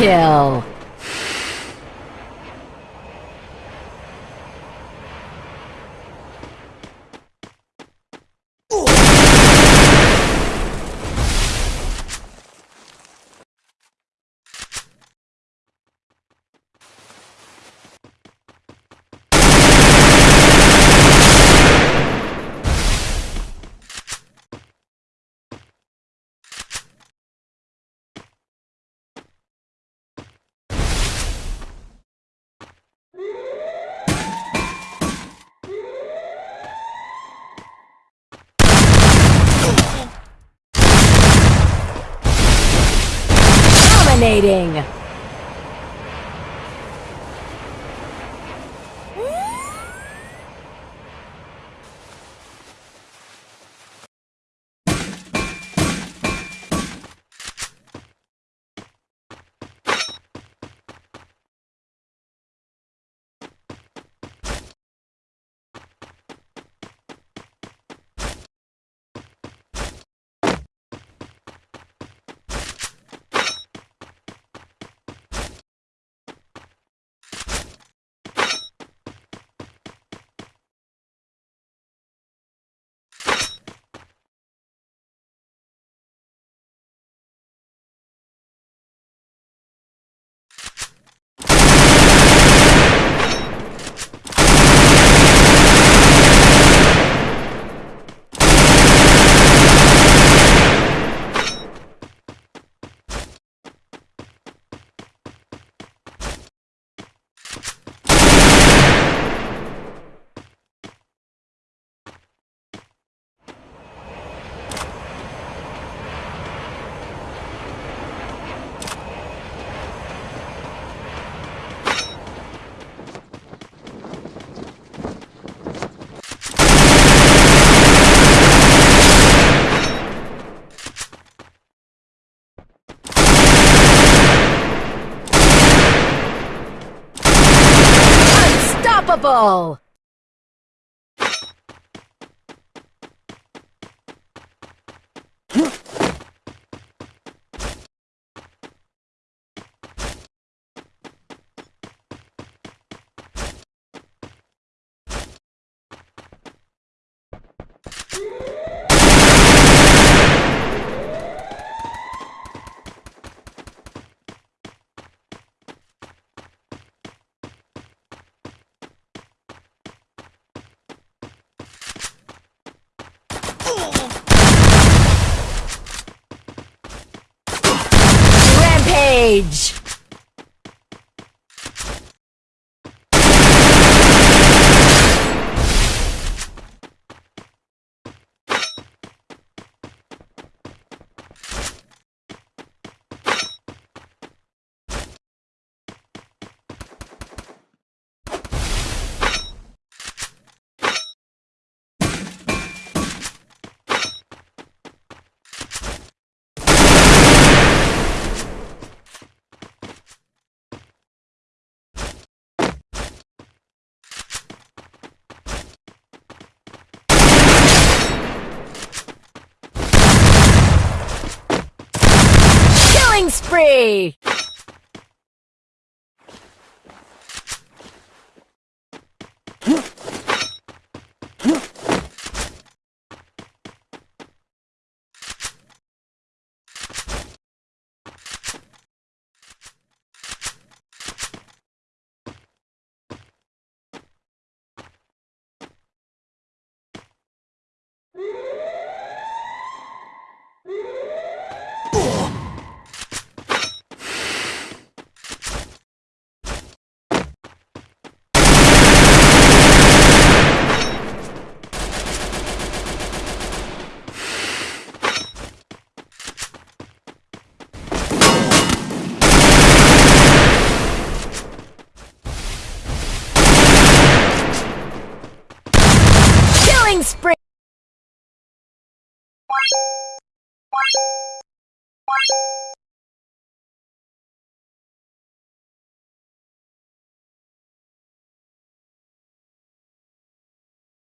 kill. Dominating! Unstoppable! Rampage! Killing